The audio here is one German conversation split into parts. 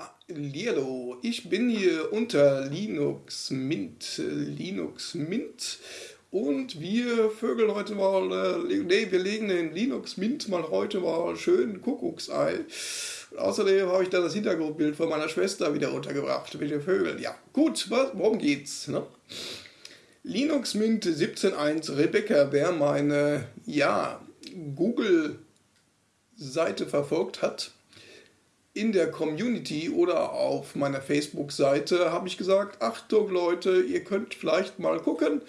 Hallo, ich bin hier unter Linux Mint, Linux Mint und wir vögeln heute mal, äh, nee, wir legen den Linux Mint mal heute mal schön Kuckucksei. Außerdem habe ich da das Hintergrundbild von meiner Schwester wieder untergebracht mit den. Ja, gut, worum geht's? Ne? Linux Mint 17.1 Rebecca, wer meine, ja, Google-Seite verfolgt hat, in der Community oder auf meiner Facebook-Seite habe ich gesagt, Achtung Leute, ihr könnt vielleicht mal gucken,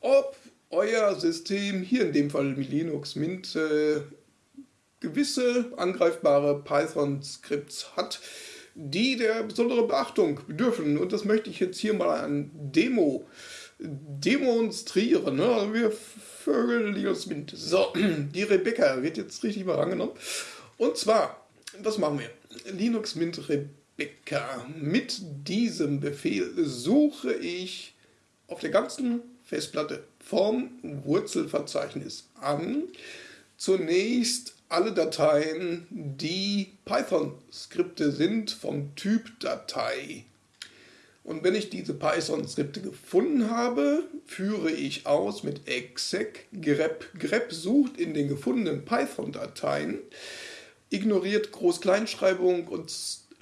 ob euer System, hier in dem Fall Linux Mint, äh, gewisse angreifbare Python-Skripts hat, die der besonderen Beachtung bedürfen. Und das möchte ich jetzt hier mal an Demo demonstrieren. Ne? Also wir Vögel Linux Mint. So, die Rebecca wird jetzt richtig mal rangenommen. Und zwar was machen wir? Linux Mint Rebecca. Mit diesem Befehl suche ich auf der ganzen Festplatte vom Wurzelverzeichnis an zunächst alle Dateien, die Python-Skripte sind vom Typ Datei. Und wenn ich diese Python-Skripte gefunden habe, führe ich aus mit exec grep. grep sucht in den gefundenen Python-Dateien ignoriert Groß-Kleinschreibung und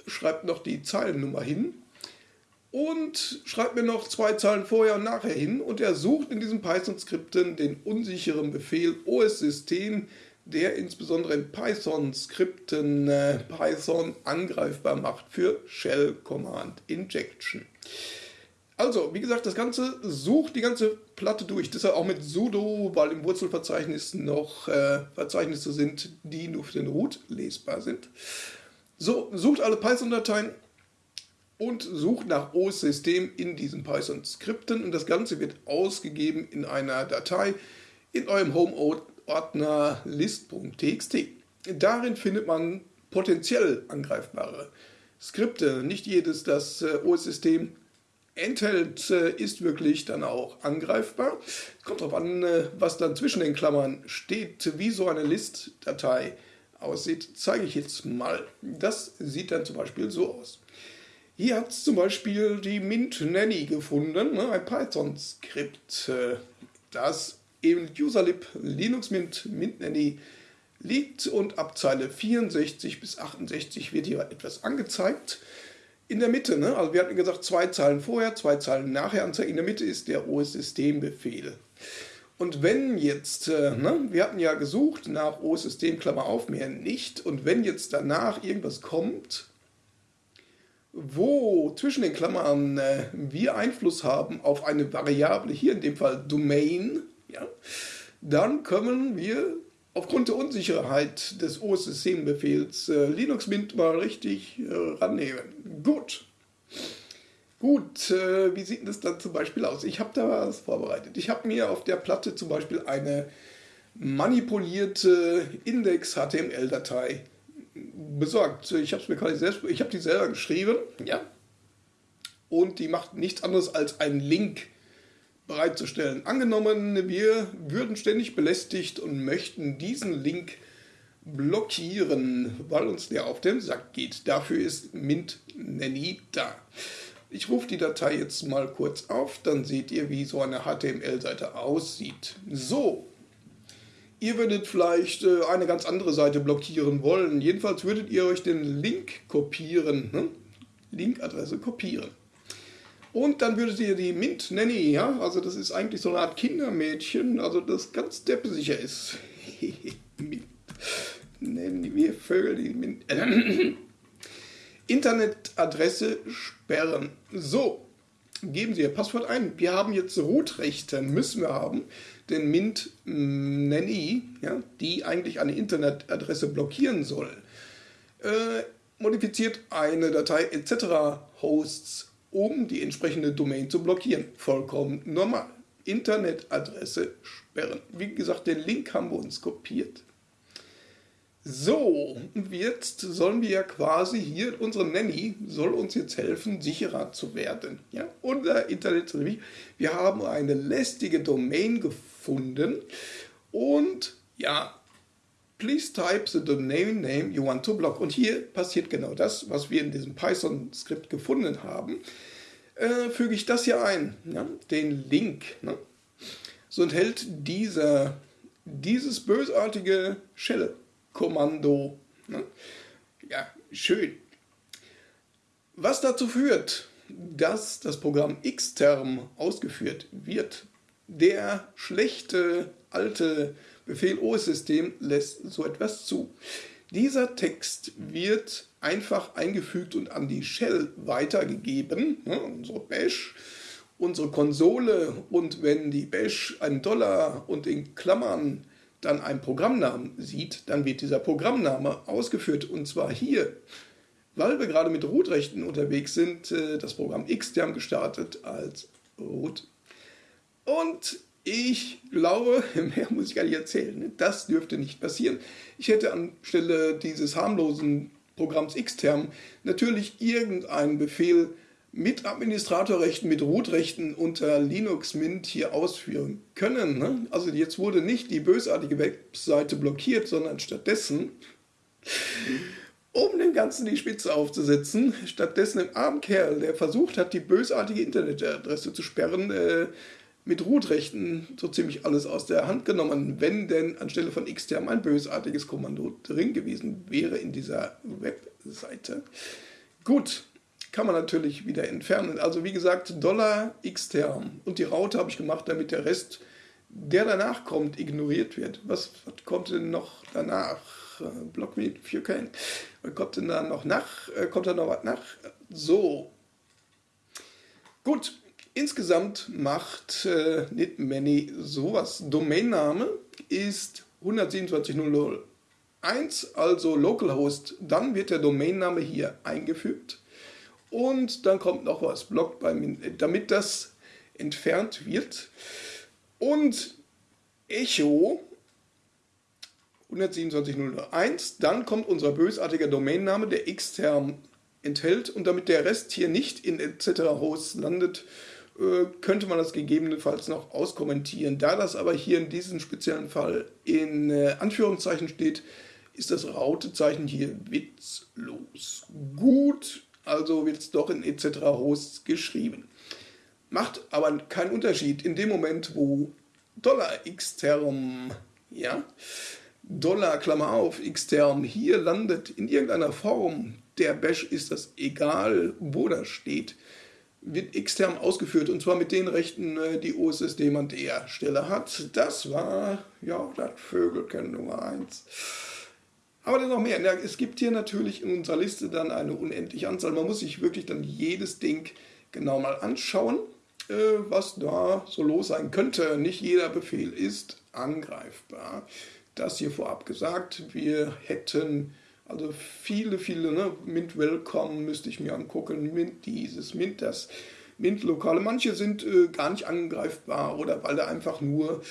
schreibt noch die Zeilennummer hin und schreibt mir noch zwei Zeilen vorher und nachher hin und er sucht in diesen Python-Skripten den unsicheren Befehl OS-System, der insbesondere in Python-Skripten äh, Python angreifbar macht für Shell Command Injection. Also, wie gesagt, das Ganze sucht die ganze Platte durch. Deshalb auch mit sudo, weil im Wurzelverzeichnis noch äh, Verzeichnisse sind, die nur für den Root lesbar sind. So, sucht alle Python-Dateien und sucht nach OS-System in diesen Python-Skripten. Und das Ganze wird ausgegeben in einer Datei in eurem Home-Ordner list.txt. Darin findet man potenziell angreifbare Skripte. Nicht jedes das äh, OS-System enthält, äh, ist wirklich dann auch angreifbar. Kommt darauf an, äh, was dann zwischen den Klammern steht, wie so eine List-Datei aussieht, zeige ich jetzt mal. Das sieht dann zum Beispiel so aus. Hier hat es zum Beispiel die Mint Nanny gefunden, ne, ein Python-Skript, äh, das im Userlib Linux Mint Mint Nanny liegt und ab Zeile 64 bis 68 wird hier etwas angezeigt in der Mitte, ne? also wir hatten gesagt, zwei Zeilen vorher, zwei Zeilen nachher anzeigen. In der Mitte ist der OS-Systembefehl. Und wenn jetzt, äh, ne, wir hatten ja gesucht nach OS-System, Klammer auf, mehr nicht. Und wenn jetzt danach irgendwas kommt, wo zwischen den Klammern äh, wir Einfluss haben auf eine Variable, hier in dem Fall Domain, ja, dann können wir aufgrund der Unsicherheit des OS-Systembefehls äh, Linux Mint mal richtig äh, rannehmen. Gut. Gut, äh, wie sieht das dann zum Beispiel aus? Ich habe da was vorbereitet. Ich habe mir auf der Platte zum Beispiel eine manipulierte Index-HTML-Datei besorgt. Ich habe mir quasi selbst, ich habe die selber geschrieben, ja. Und die macht nichts anderes als einen Link bereitzustellen. Angenommen, wir würden ständig belästigt und möchten diesen Link blockieren, weil uns der auf den Sack geht. Dafür ist Mint Nanny da. Ich rufe die Datei jetzt mal kurz auf, dann seht ihr, wie so eine HTML-Seite aussieht. So, ihr würdet vielleicht äh, eine ganz andere Seite blockieren wollen. Jedenfalls würdet ihr euch den Link kopieren, ne? Linkadresse kopieren. Und dann würdet ihr die Mint Nanny, ja, also das ist eigentlich so eine Art Kindermädchen, also das ganz deppsicher ist. Mint Nanny, wir Vögel, die Mint. Internetadresse sperren. So, geben Sie Ihr Passwort ein. Wir haben jetzt Root-Rechte, müssen wir haben, denn Mint Nanny, ja, die eigentlich eine Internetadresse blockieren soll, äh, modifiziert eine Datei etc. Hosts um die entsprechende Domain zu blockieren. Vollkommen normal. Internetadresse sperren. Wie gesagt, den Link haben wir uns kopiert. So, jetzt sollen wir ja quasi hier, unsere Nanny soll uns jetzt helfen, sicherer zu werden. Ja, unser Internet, wir haben eine lästige Domain gefunden und ja, please type the domain name you want to block. Und hier passiert genau das, was wir in diesem Python-Skript gefunden haben. Äh, füge ich das hier ein, ja, den Link. Ne? So enthält dieser, dieses bösartige Shell-Kommando. Ne? Ja, schön. Was dazu führt, dass das Programm Xterm ausgeführt wird. Der schlechte alte Befehl OS-System lässt so etwas zu. Dieser Text wird einfach eingefügt und an die Shell weitergegeben, ne, unsere Bash, unsere Konsole und wenn die Bash einen Dollar und in Klammern dann einen Programmnamen sieht, dann wird dieser Programmname ausgeführt und zwar hier, weil wir gerade mit Root-Rechten unterwegs sind, äh, das Programm Xterm gestartet als Root. Und ich glaube, mehr muss ich gar nicht erzählen, ne? das dürfte nicht passieren. Ich hätte anstelle dieses harmlosen Programms Xterm natürlich irgendeinen Befehl mit Administratorrechten, mit Root-Rechten unter Linux Mint hier ausführen können. Ne? Also jetzt wurde nicht die bösartige Webseite blockiert, sondern stattdessen, um dem Ganzen die Spitze aufzusetzen, stattdessen im armen Kerl, der versucht hat, die bösartige Internetadresse zu sperren, äh, mit Root-Rechten so ziemlich alles aus der Hand genommen, wenn denn anstelle von xterm ein bösartiges Kommando drin gewesen wäre in dieser Webseite. Gut, kann man natürlich wieder entfernen. Also wie gesagt, Dollar xterm und die Raute habe ich gemacht, damit der Rest, der danach kommt, ignoriert wird. Was, was kommt denn noch danach? Block me if you. Was kommt denn da noch nach? Äh, kommt da noch was nach? So. Gut, Insgesamt macht äh, Many sowas. Domainname ist 127.001, also Localhost. Dann wird der Domainname hier eingefügt. Und dann kommt noch was, Blog bei damit das entfernt wird. Und Echo 127.001, dann kommt unser bösartiger Domainname, der extern enthält. Und damit der Rest hier nicht in etc. Hosts landet, könnte man das gegebenenfalls noch auskommentieren. Da das aber hier in diesem speziellen Fall in äh, Anführungszeichen steht, ist das Rautezeichen hier witzlos. Gut, also wird es doch in etc. Hosts geschrieben. Macht aber keinen Unterschied in dem Moment, wo Dollar xterm, ja, Dollar Klammer auf xterm hier landet in irgendeiner Form, der Bash ist das egal, wo das steht wird extern ausgeführt und zwar mit den Rechten, äh, die OSSD an der Stelle hat. Das war, ja, das Vögelken Nummer 1. Aber dann noch mehr. Es gibt hier natürlich in unserer Liste dann eine unendliche Anzahl. Man muss sich wirklich dann jedes Ding genau mal anschauen, äh, was da so los sein könnte. Nicht jeder Befehl ist angreifbar. Das hier vorab gesagt. Wir hätten also viele, viele, ne? Mint Welcome müsste ich mir angucken, Mint dieses, Mint das, Mint Lokale. Manche sind äh, gar nicht angreifbar oder weil da einfach nur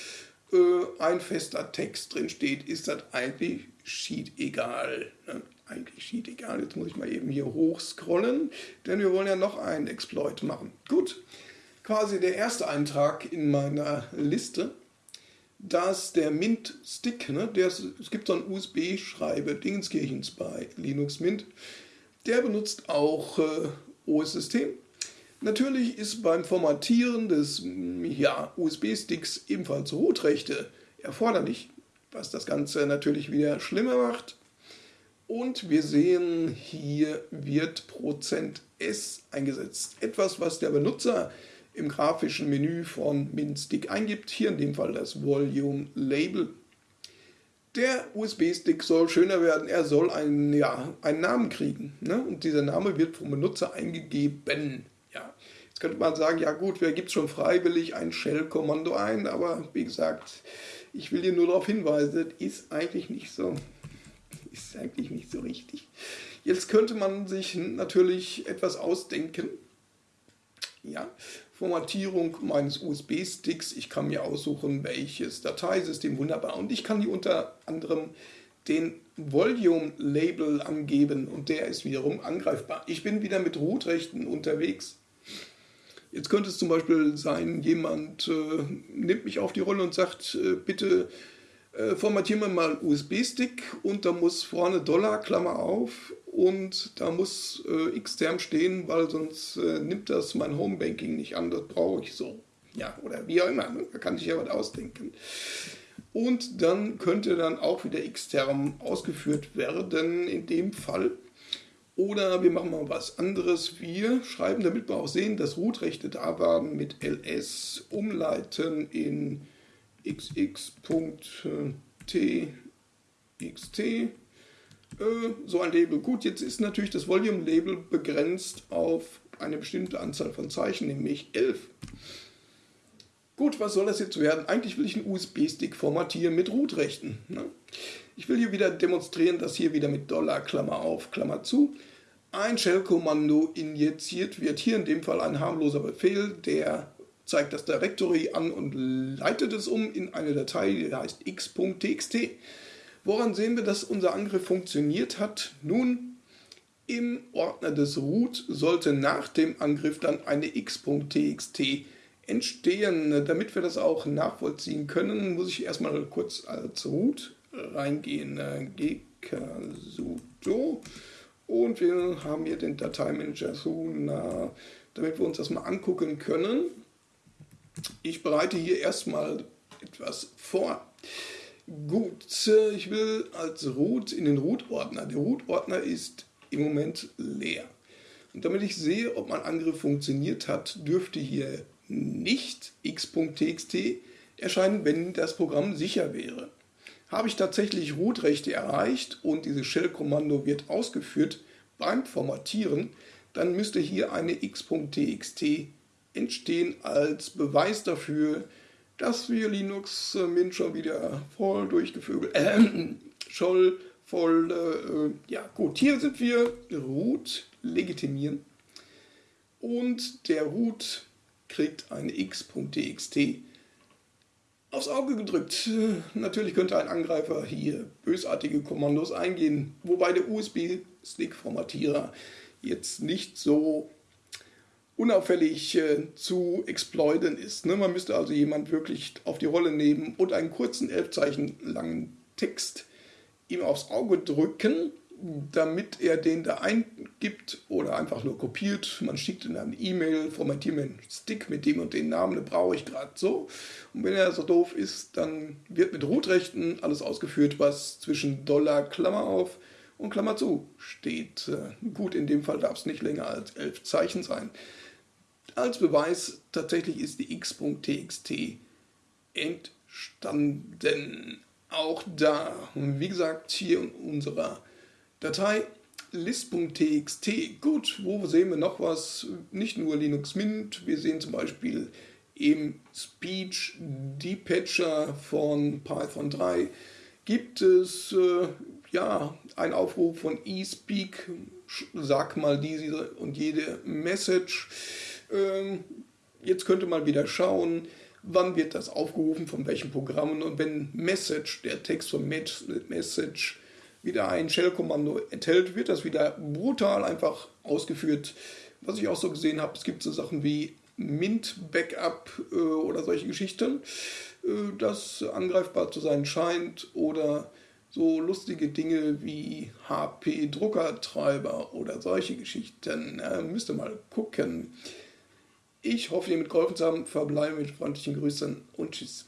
äh, ein fester Text drin steht, ist das eigentlich Sheet egal. Ne? Eigentlich Sheet egal. Jetzt muss ich mal eben hier hochscrollen, denn wir wollen ja noch einen Exploit machen. Gut, quasi der erste Eintrag in meiner Liste dass der Mint-Stick, ne, der, es gibt so einen USB-Schreiber Dingenskirchens bei Linux Mint, der benutzt auch äh, OS-System. Natürlich ist beim Formatieren des ja, USB-Sticks ebenfalls Rootrechte erforderlich, was das Ganze natürlich wieder schlimmer macht. Und wir sehen, hier wird %s eingesetzt. Etwas, was der Benutzer im grafischen Menü von MinStick eingibt, hier in dem Fall das Volume Label. Der USB-Stick soll schöner werden, er soll einen, ja, einen Namen kriegen. Ne? Und dieser Name wird vom Benutzer eingegeben. Ja. Jetzt könnte man sagen, ja gut, wer gibt schon freiwillig ein Shell-Kommando ein? Aber wie gesagt, ich will dir nur darauf hinweisen, das ist eigentlich nicht so, ist eigentlich nicht so richtig. Jetzt könnte man sich natürlich etwas ausdenken. Ja, Formatierung meines USB-Sticks. Ich kann mir aussuchen, welches Dateisystem, wunderbar. Und ich kann hier unter anderem den Volume-Label angeben und der ist wiederum angreifbar. Ich bin wieder mit Root-Rechten unterwegs. Jetzt könnte es zum Beispiel sein, jemand äh, nimmt mich auf die Rolle und sagt, äh, bitte Äh, formatieren wir mal USB-Stick und da muss vorne Dollar, Klammer auf und da muss äh, Xterm stehen, weil sonst äh, nimmt das mein Homebanking nicht an, das brauche ich so. Ja, oder wie auch immer, ne? da kann ich ja was ausdenken. Und dann könnte dann auch wieder Xterm ausgeführt werden in dem Fall. Oder wir machen mal was anderes. Wir schreiben, damit wir auch sehen, dass Root-Rechte da waren, mit ls umleiten in xx.txt. Äh, so ein Label. Gut, jetzt ist natürlich das Volume-Label begrenzt auf eine bestimmte Anzahl von Zeichen, nämlich 11. Gut, was soll das jetzt werden? Eigentlich will ich einen USB-Stick formatieren mit Root-Rechten. Ne? Ich will hier wieder demonstrieren, dass hier wieder mit Dollar, Klammer auf, Klammer zu, ein Shell-Kommando injiziert wird. Hier in dem Fall ein harmloser Befehl, der zeigt das Directory an und leitet es um in eine Datei, die heißt x.txt. Woran sehen wir, dass unser Angriff funktioniert hat? Nun, im Ordner des Root sollte nach dem Angriff dann eine x.txt entstehen. Damit wir das auch nachvollziehen können, muss ich erstmal kurz als Root reingehen. gksudo und wir haben hier den Dateimanager damit wir uns das mal angucken können. Ich bereite hier erstmal etwas vor. Gut, ich will als Root in den Root-Ordner. Der Root-Ordner ist im Moment leer. Und damit ich sehe, ob mein Angriff funktioniert hat, dürfte hier nicht x.txt erscheinen, wenn das Programm sicher wäre. Habe ich tatsächlich Root-Rechte erreicht und dieses Shell-Kommando wird ausgeführt beim Formatieren, dann müsste hier eine x.txt entstehen als Beweis dafür, dass wir Linux äh, Mint schon wieder voll durchgevögelt, äh, schon voll, äh, ja gut, hier sind wir root legitimieren und der root kriegt eine x.txt aufs Auge gedrückt. Natürlich könnte ein Angreifer hier bösartige Kommandos eingehen, wobei der USB-Stick-Formatierer jetzt nicht so unauffällig äh, zu exploiten ist. Ne? Man müsste also jemand wirklich auf die Rolle nehmen und einen kurzen elf Zeichen langen Text ihm aufs Auge drücken damit er den da eingibt oder einfach nur kopiert. Man schickt ihm eine E-Mail, formatiert mir einen Stick mit dem und den Namen, den brauche ich gerade so. Und wenn er so doof ist, dann wird mit Rootrechten alles ausgeführt, was zwischen Dollar, Klammer auf und Klammer zu steht. Äh, gut, in dem Fall darf es nicht länger als elf Zeichen sein. Als Beweis tatsächlich ist die x.txt entstanden. Auch da, wie gesagt, hier in unserer Datei list.txt. Gut, wo sehen wir noch was? Nicht nur Linux Mint, wir sehen zum Beispiel im Speech Depatcher von Python 3 gibt es äh, ja einen Aufruf von eSpeak, sag mal diese und jede Message. Ähm, jetzt könnte man wieder schauen, wann wird das aufgerufen, von welchen Programmen und wenn Message, der Text von Message wieder ein Shell-Kommando enthält, wird das wieder brutal einfach ausgeführt. Was ich auch so gesehen habe, es gibt so Sachen wie Mint-Backup äh, oder solche Geschichten, äh, das angreifbar zu sein scheint oder so lustige Dinge wie HP-Druckertreiber oder solche Geschichten. Äh, müsst mal gucken. Ich hoffe, ihr mitgeholfen zu haben. Verbleibe mit freundlichen Grüßen und Tschüss.